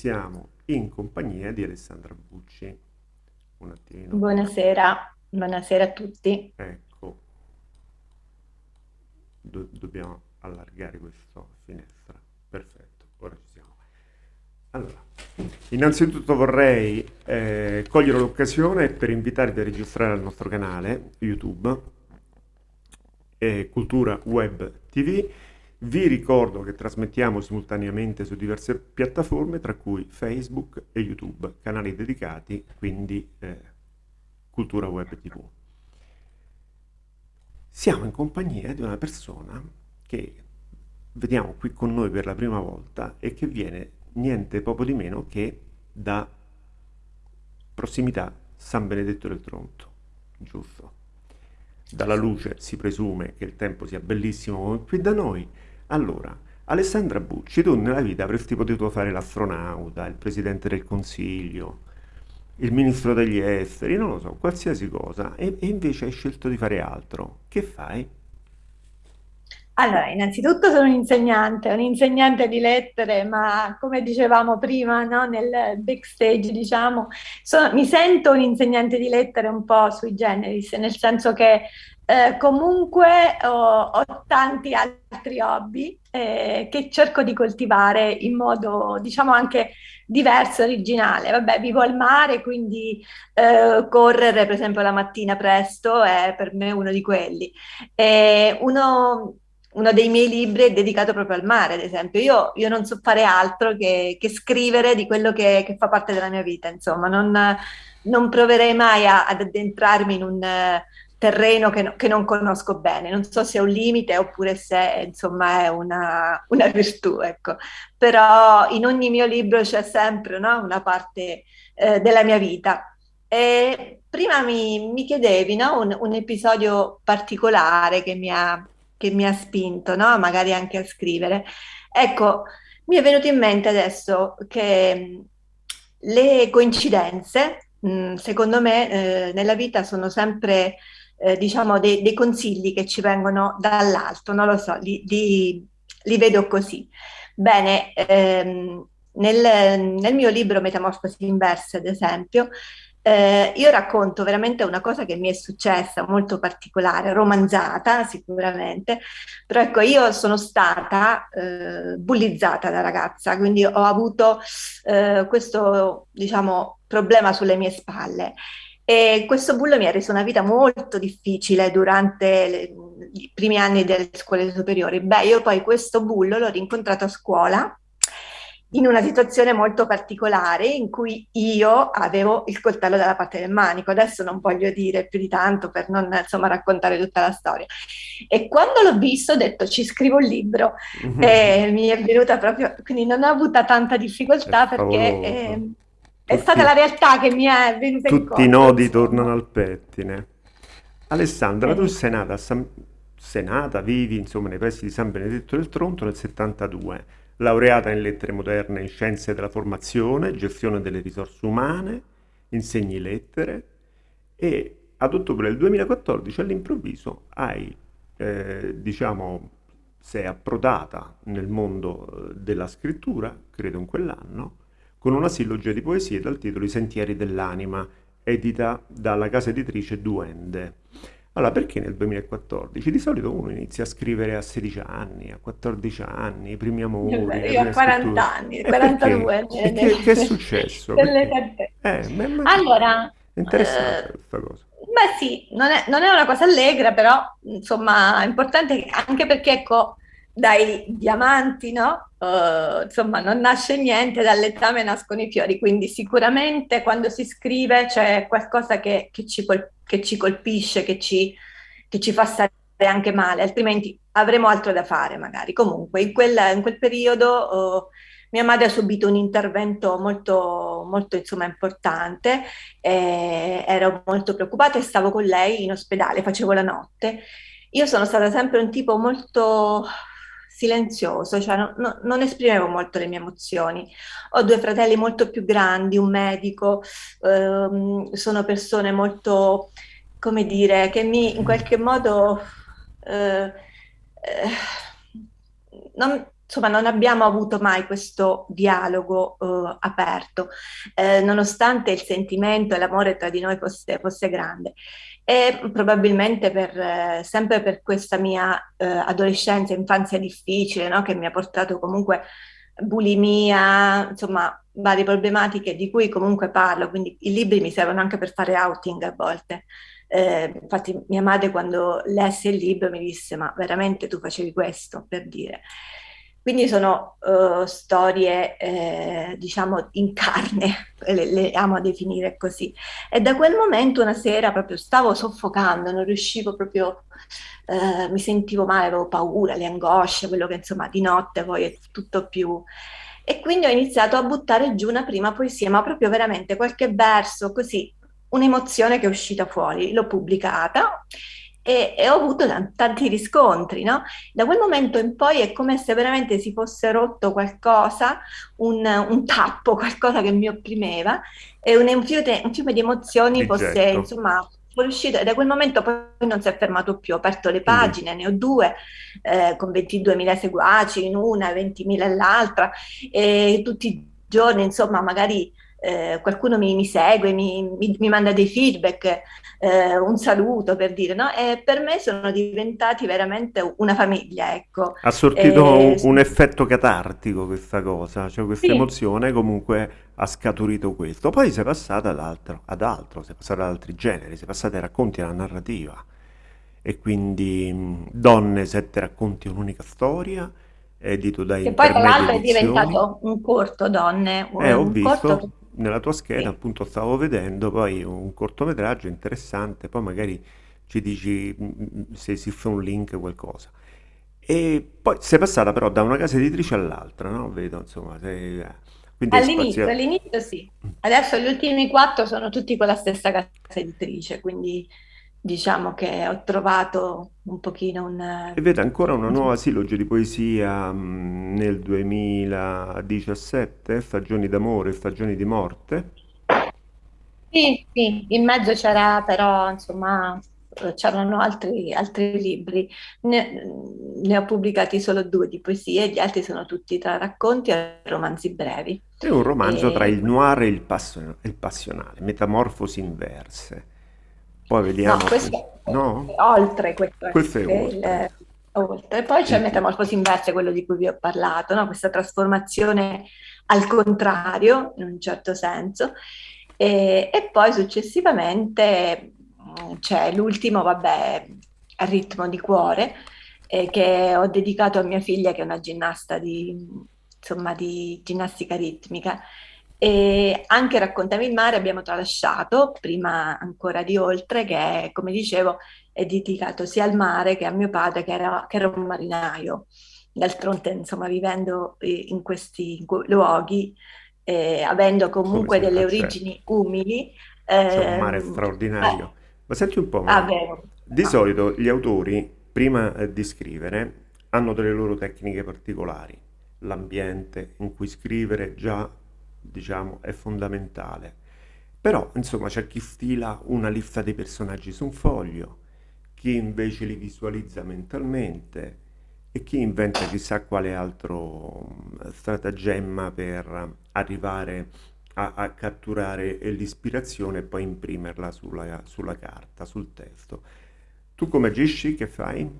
siamo in compagnia di Alessandra Bucci. Un attimino. Buonasera, buonasera a tutti. Ecco, Do- dobbiamo allargare questa finestra. Perfetto, ora ci siamo. Allora, innanzitutto vorrei eh, cogliere l'occasione per invitarvi a registrare al nostro canale YouTube eh, Cultura Web TV vi ricordo che trasmettiamo simultaneamente su diverse piattaforme, tra cui Facebook e YouTube, canali dedicati, quindi eh, Cultura Web TV. Siamo in compagnia di una persona che vediamo qui con noi per la prima volta e che viene niente poco di meno che da prossimità San Benedetto del Tronto, giusto? Dalla luce si presume che il tempo sia bellissimo come qui da noi, allora, Alessandra Bucci, tu nella vita avresti potuto fare l'astronauta, il presidente del consiglio, il ministro degli esteri, non lo so, qualsiasi cosa, e, e invece hai scelto di fare altro. Che fai? Allora, innanzitutto sono un insegnante, un insegnante di lettere, ma come dicevamo prima, no, nel backstage, diciamo, sono, mi sento un insegnante di lettere un po' sui generis, nel senso che eh, comunque ho, ho, tanti altri hobby eh, che cerco di coltivare in modo, diciamo, anche diverso, originale. Vabbè, vivo al mare, quindi eh, correre, per esempio, la mattina presto è per me uno di quelli. Uno, uno, dei miei libri è dedicato proprio al mare, ad esempio. Io, io non so fare altro che, che scrivere di quello che, che, fa parte della mia vita, insomma, non, non proverei mai a, ad addentrarmi in un terreno che, no, che, non conosco bene. Non so se è un limite oppure se insomma è una, una virtù, ecco. Però in ogni mio libro c'è sempre no, una parte eh, della mia vita. E prima mi, mi chiedevi no, un, un, episodio particolare che mi ha, che mi ha spinto, magari anche a scrivere. Ecco, mi è venuto in mente adesso che le coincidenze, mh, secondo me, eh, nella vita sono sempre eh, diciamo, dei, dei, consigli che ci vengono dall'alto, non lo so, li, li, li vedo così. Bene, ehm, nel, nel, mio libro Metamorfosi inverse, ad esempio, eh, io racconto veramente una cosa che mi è successa molto particolare, romanzata sicuramente, però ecco io sono stata eh, bullizzata da ragazza, quindi ho avuto eh, questo diciamo problema sulle mie spalle e questo bullo mi ha reso una vita molto difficile durante le, i primi anni delle scuole superiori. Beh, io poi questo bullo l'ho rincontrato a scuola in una situazione molto particolare in cui io avevo il coltello dalla parte del manico. Adesso non voglio dire più di tanto per non insomma, raccontare tutta la storia. E quando l'ho visto ho detto ci scrivo un libro mm-hmm. e mi è venuta proprio, quindi non ho avuto tanta difficoltà perché... Eh, è stata la realtà che mi è venuta in Tutti i nodi insomma. tornano al pettine. Alessandra, eh. tu sei nata, San... sei nata, vivi insomma nei pressi di San Benedetto del Tronto nel 72, laureata in lettere moderne in scienze della formazione, gestione delle risorse umane, insegni lettere e ad ottobre del 2014 all'improvviso hai, eh, diciamo, sei approdata nel mondo eh, della scrittura, credo in quell'anno, con una sillogia di poesie dal titolo I sentieri dell'anima, edita dalla casa editrice Duende. Allora, perché nel 2014? Di solito uno inizia a scrivere a 16 anni, a 14 anni, i primi amori. Io a 40 anni, 42 anni. Che, che, è successo? Eh, ma, ma allora, è interessante eh, questa cosa. Beh sì, non è, non è, una cosa allegra, però insomma è importante anche perché ecco, dai diamanti, no? Uh, insomma, non nasce niente, dal letame nascono i fiori, quindi sicuramente quando si scrive c'è qualcosa che, che, ci, che ci, colpisce, che ci, che ci, fa stare anche male, altrimenti avremo altro da fare magari. Comunque, in quel, in quel periodo uh, mia madre ha subito un intervento molto, molto insomma, importante, ero molto preoccupata e stavo con lei in ospedale, facevo la notte. Io sono stata sempre un tipo molto silenzioso, cioè no, no, non esprimevo molto le mie emozioni. Ho due fratelli molto più grandi, un medico, ehm, sono persone molto, come dire, che mi in qualche modo... Eh, eh, non, insomma, non abbiamo avuto mai questo dialogo eh, aperto, eh, nonostante il sentimento e l'amore tra di noi fosse, fosse grande. E probabilmente per, eh, sempre per questa mia eh, adolescenza, infanzia difficile, no? che mi ha portato comunque bulimia, insomma, varie problematiche di cui comunque parlo, quindi i libri mi servono anche per fare outing a volte. Eh, infatti mia madre quando lesse il libro mi disse ma veramente tu facevi questo per dire. Quindi sono uh, storie, eh, diciamo, in carne, le, le, amo definire così. E da quel momento una sera proprio stavo soffocando, non riuscivo proprio, eh, mi sentivo male, avevo paura, le angosce, quello che insomma di notte poi è tutto più... E quindi ho iniziato a buttare giù una prima poesia, ma proprio veramente qualche verso, così, un'emozione che è uscita fuori. L'ho pubblicata e, e, ho avuto tanti riscontri, no? Da quel momento in poi è come se veramente si fosse rotto qualcosa, un, un tappo, qualcosa che mi opprimeva e un, un, fiume, un fiume, di emozioni fosse, insomma, fuoriuscito e da quel momento poi non si è fermato più, ho aperto le pagine, ne ho due, eh, con 22.000 seguaci in una, 20.000 nell'altra e tutti i giorni, insomma, magari eh, qualcuno mi, mi segue, mi, mi, mi, manda dei feedback, eh, un saluto per dire, no? E per me sono diventati veramente una famiglia, ecco. Ha sortito e... un, un, effetto catartico questa cosa, cioè questa sì. emozione comunque ha scaturito questo. Poi si è passata ad altro, ad altro, si è passata ad altri generi, si è passata ai racconti alla narrativa. E quindi mh, Donne, sette racconti, un'unica storia, edito dai Che poi tra l'altro è diventato un corto, Donne, un, eh, visto. corto nella tua scheda, sì. appunto, stavo vedendo poi un cortometraggio interessante, poi magari ci dici mm, mm, se esiste un link, qualcosa. E poi sei passata però da una casa editrice all'altra, no? Vedo, insomma, sei... Eh, all'inizio, all'inizio sì. Adesso gli ultimi quattro sono tutti con la stessa casa editrice, quindi diciamo che ho trovato un pochino un... E vedo ancora una nuova siloge di poesia mh, nel 2017, Stagioni d'amore, Stagioni di morte. Sì, sì, in mezzo c'era però, insomma, c'erano altri, altri libri. Ne, ne, ho pubblicati solo due di poesie, gli altri sono tutti tra racconti e romanzi brevi. È un romanzo e... tra il noir e il, passo, il passionale, metamorfosi inverse. Poi vediamo. No, questo no? è oltre questo. Questo è oltre. Il, oltre. Poi c'è il Metamorfosi inversa, quello di cui vi ho parlato, no? questa trasformazione al contrario, in un certo senso. E, e poi successivamente mm, c'è l'ultimo, vabbè, Ritmo di cuore, eh, che ho dedicato a mia figlia, che è una ginnasta di, insomma, di ginnastica ritmica e anche Raccontami il mare abbiamo tralasciato, prima ancora di oltre, che come dicevo è dedicato sia al mare che a mio padre che era, che era un marinaio. D'altronde, insomma, vivendo in questi luoghi, eh, avendo comunque delle origini certo. umili. Eh, C'è un mare ehm, straordinario. Eh, Ma senti un po', ah, di solito gli autori, prima eh, di scrivere, hanno delle loro tecniche particolari. L'ambiente in cui scrivere già diciamo, è fondamentale. Però, insomma, c'è chi stila una lista dei personaggi su un foglio, chi invece li visualizza mentalmente e chi inventa chissà quale altro mm, stratagemma per arrivare a, a catturare l'ispirazione e poi imprimerla sulla, sulla carta, sul testo. Tu come agisci? Che fai?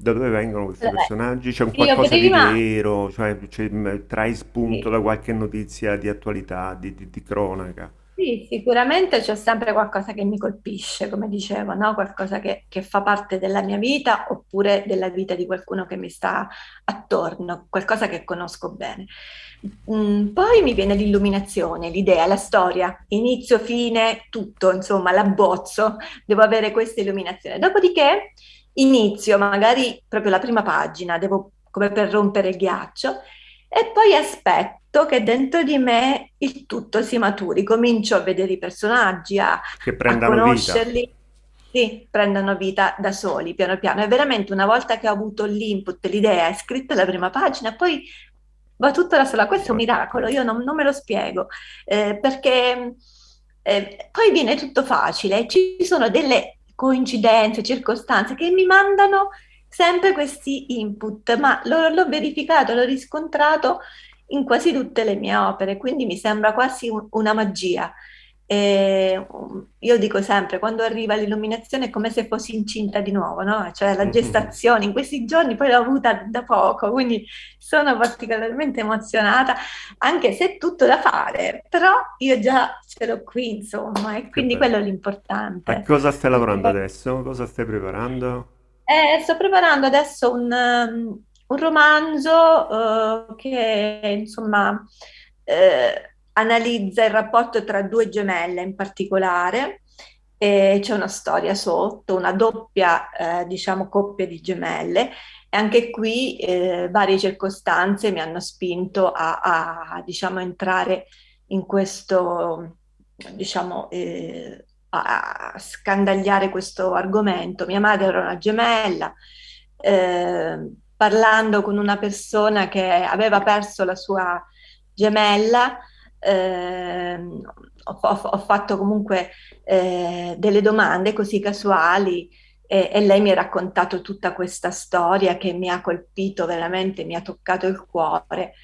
Da dove vengono questi Vabbè, personaggi? C'è un io qualcosa di prima, vero? Cioè, c'è- mh, trai spunto sì, da qualche notizia di attualità, di, di- di cronaca? sì, sicuramente c'è sempre qualcosa che mi colpisce, come dicevo, no? Qualcosa che, che fa parte della mia vita oppure della vita di qualcuno che mi sta attorno, qualcosa che conosco bene. Mm, poi mi viene l'illuminazione, l'idea, la storia, inizio, fine, tutto, insomma, l'abbozzo, devo avere questa illuminazione. Dopodiché inizio magari proprio la prima pagina, devo come per rompere il ghiaccio, e poi aspetto che dentro di me il tutto si maturi, comincio a vedere i personaggi, a, a prendano vita. conoscerli, sì, prendono vita da soli, piano piano. E veramente una volta che ho avuto l'input, l'idea, è scritta la prima pagina, poi va tutto da sola. Questo è un miracolo, io non, non me lo spiego, eh, perché eh, poi viene tutto facile, ci sono delle coincidenze, circostanze che mi mandano sempre questi input, ma l'ho, verificato, l'ho riscontrato in quasi tutte le mie opere, quindi mi sembra quasi un- una magia. E, um, io dico sempre, quando arriva l'illuminazione è come se fossi incinta di nuovo, no? Cioè la gestazione, in questi giorni poi l'ho avuta da poco, quindi sono particolarmente emozionata, anche se è tutto da fare, però io già ce l'ho qui, insomma, e quindi quello è bello. A l'importante. cosa stai lavorando adesso? Cosa stai preparando? Eh, sto preparando adesso un, um, un romanzo eh, che insomma eh, analizza il rapporto tra due gemelle in particolare. E c'è una storia sotto, una doppia, eh, diciamo, coppia di gemelle. E anche qui eh, varie circostanze mi hanno spinto a, a, diciamo, entrare in questo, diciamo, eh, a scandagliare questo argomento. Mia madre era una gemella, eh, parlando con una persona che aveva perso la sua gemella, ehm, ho, ho- fatto comunque eh, delle domande così casuali e, e lei mi ha raccontato tutta questa storia che mi ha colpito veramente, mi ha toccato il cuore.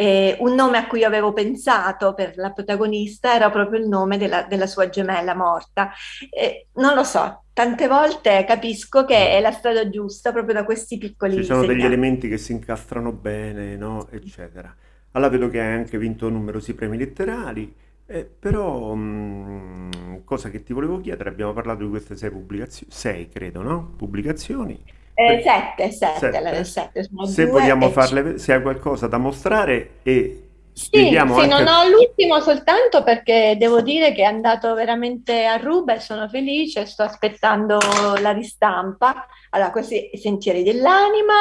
E un nome a cui avevo pensato per la protagonista era proprio il nome della, della sua gemella morta. E non lo so, tante volte capisco che è la strada giusta proprio da questi Ci piccoli sono degli segnali. elementi che si incastrano bene, no? Eccetera. Allora vedo che hai anche vinto numerosi premi letterari, eh, però, mm, cosa che ti volevo chiedere, abbiamo parlato di queste sei pubblicazioni, sei credo, no? Pubblicazioni. Eh, sette, sette, Sette. sette, sono Se due vogliamo farle, se hai qualcosa da mostrare e Sì, sì, non anche... ho l'ultimo soltanto perché devo dire che è andato veramente a ruba e sono felice, sto aspettando la ristampa. Allora, questi Sentieri dell'anima,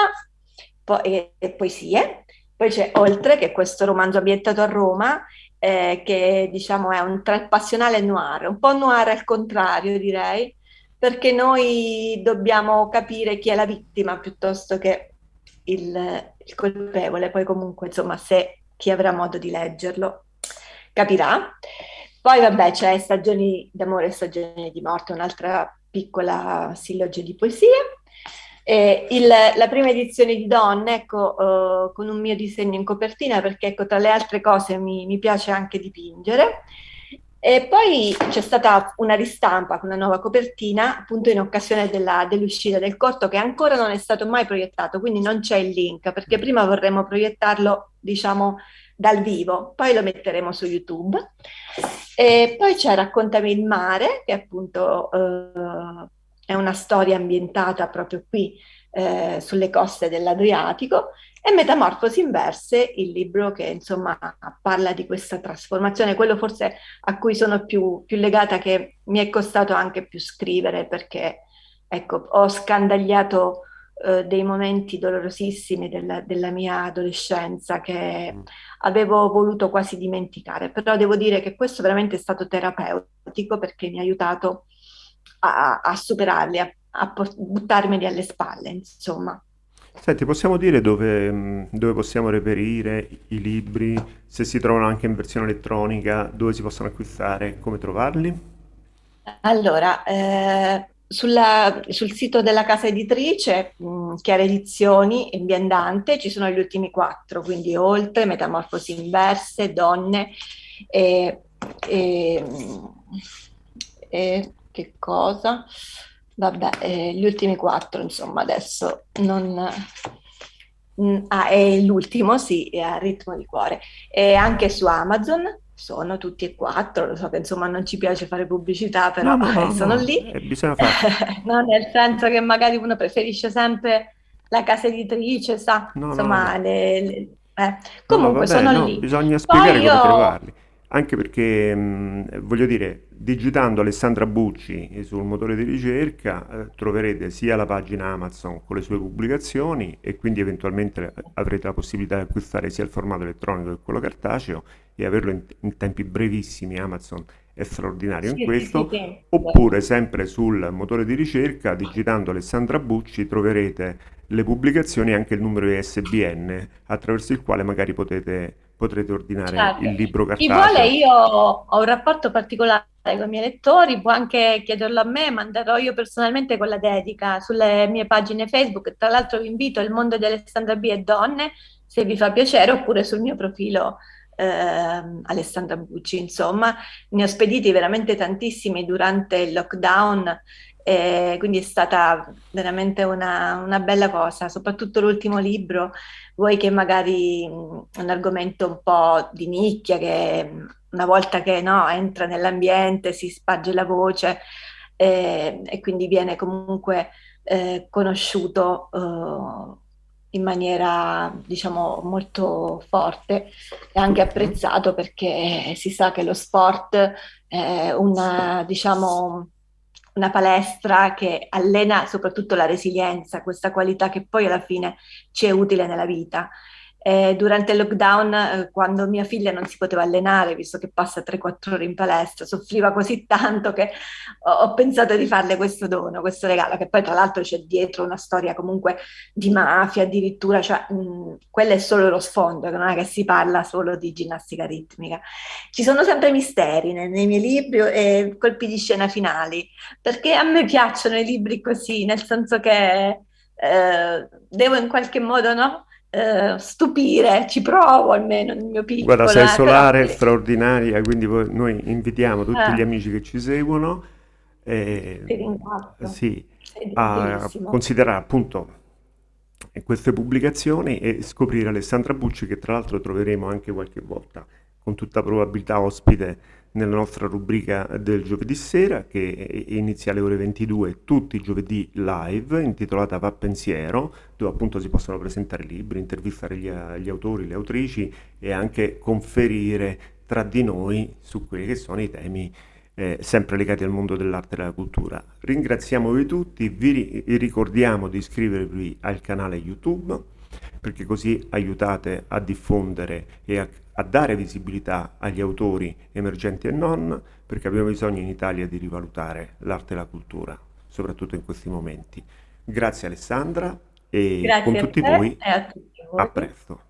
poi, e, e poesie. Poi c'è Oltre, che è questo romanzo ambientato a Roma, eh, che diciamo è un tra passionale e noir, un po' noir al contrario, direi, perché noi dobbiamo capire chi è la vittima piuttosto che il, il colpevole. Poi comunque, insomma, se chi avrà modo di leggerlo capirà. Poi vabbè, c'è Stagioni d'amore e stagioni di morte, un'altra piccola silloge di poesie. E il- la prima edizione di Donne, ecco, eh, con un mio disegno in copertina, perché ecco, tra le altre cose mi, mi piace anche dipingere. E poi c'è stata una ristampa con una nuova copertina, appunto in occasione dell'uscita del corto, che ancora non è stato mai proiettato, quindi non c'è il link, perché prima vorremmo proiettarlo, diciamo, dal vivo, poi lo metteremo su YouTube. E poi c'è Raccontami il mare, che appunto eh, è una storia ambientata proprio qui eh, sulle coste dell'Adriatico, e Metamorfosi inverse, il libro che insomma parla di questa trasformazione, quello forse a cui sono più, più legata, che mi è costato anche più scrivere perché ecco, ho scandagliato eh, dei momenti dolorosissimi della, della mia adolescenza che Mm. avevo voluto quasi dimenticare, però devo dire che questo veramente è stato terapeutico perché mi ha aiutato a, a superarli, a, a buttarmeli alle spalle, insomma. Senti, possiamo dire dove, mh, dove possiamo reperire i libri, se si trovano anche in versione elettronica, dove si possono acquistare, come trovarli? Allora, eh, sulla- sul sito della casa editrice, mh, Chiara Edizioni in Viandante, ci sono gli ultimi quattro, quindi Oltre, Metamorfosi inverse, Donne e, e- e che cosa? Vabbè, eh, gli ultimi quattro, insomma, adesso non... Mm, Ah, è l'ultimo, sì, è a ritmo di cuore. E anche su Amazon sono tutti e quattro, lo so che insomma non ci piace fare pubblicità, però no, eh, no, sono no, lì, eh, bisogna farlo. no, nel senso che magari uno preferisce sempre la casa editrice, sa, insomma, le- le- eh. Comunque vabbè, sono no, lì. bisogna spiegare Poi come io, trovarli. Anche perché, mh, voglio dire, digitando Alessandra Bucci sul motore di ricerca, eh, troverete sia la pagina Amazon con le sue pubblicazioni e quindi eventualmente eh, avrete la possibilità di acquistare sia il formato elettronico che quello cartaceo e averlo in, in tempi brevissimi. Amazon è straordinario in sì, sì, sì, questo. sì. Oppure, sempre sul motore di ricerca, digitando Alessandra Bucci, troverete le pubblicazioni e anche il numero ISBN attraverso il quale magari potete, potrete ordinare Certo. il libro Chi vuole, cartaceo. io ho un rapporto particolare con i miei lettori, può anche chiederlo a me, manderò io personalmente con la dedica sulle mie pagine Facebook. Tra l'altro vi invito al mondo di Alessandra B e Donne, se vi fa piacere, oppure sul mio profilo eh, Alessandra Bucci. Insomma, ne ho spediti veramente tantissimi durante il lockdown e quindi è stata veramente una, una, bella cosa, soprattutto l'ultimo libro, vuoi che magari è un argomento un po' di nicchia, che una volta che no, entra nell'ambiente si sparge la voce eh, e quindi viene comunque eh, conosciuto eh, in maniera diciamo molto forte e anche apprezzato perché si sa che lo sport è una diciamo una palestra che allena soprattutto la resilienza, questa qualità che poi alla fine ci è utile nella vita. Eh, durante il lockdown, eh, quando mia figlia non si poteva allenare, visto che passa 3-4 ore in palestra, soffriva così tanto che ho, ho, pensato di farle questo dono, questo regalo, che poi tra l'altro c'è dietro una storia comunque di mafia addirittura, cioè mh, quello è solo lo sfondo, non è che si parla solo di ginnastica ritmica. Ci sono sempre misteri nei, nei miei libri e colpi di scena finali, perché a me piacciono i libri così, nel senso che eh, devo in qualche modo, no? Eh, stupire, ci provo almeno nel mio piccolo. Guarda, sei eh, solare, però... straordinaria, quindi noi invitiamo tutti Eh, gli amici che ci seguono eh, sì, a considerare appunto queste pubblicazioni e scoprire Alessandra Bucci, che tra l'altro troveremo anche qualche volta, con tutta probabilità ospite nella nostra rubrica del giovedì sera, che inizia alle ore 22 tutti i giovedì live, intitolata Va Pensiero, dove appunto si possono presentare libri, intervistare gli, gli autori, le autrici e anche conferire tra di noi su quelli che sono i temi eh, sempre legati al mondo dell'arte e della cultura. Ringraziamo voi tutti, vi ricordiamo di iscrivervi al canale YouTube perché così aiutate a diffondere e a, a dare visibilità agli autori emergenti e non, perché abbiamo bisogno in Italia di rivalutare l'arte e la cultura, soprattutto in questi momenti. Grazie Alessandra e con Grazie a tutti voi a tutti a voi. presto.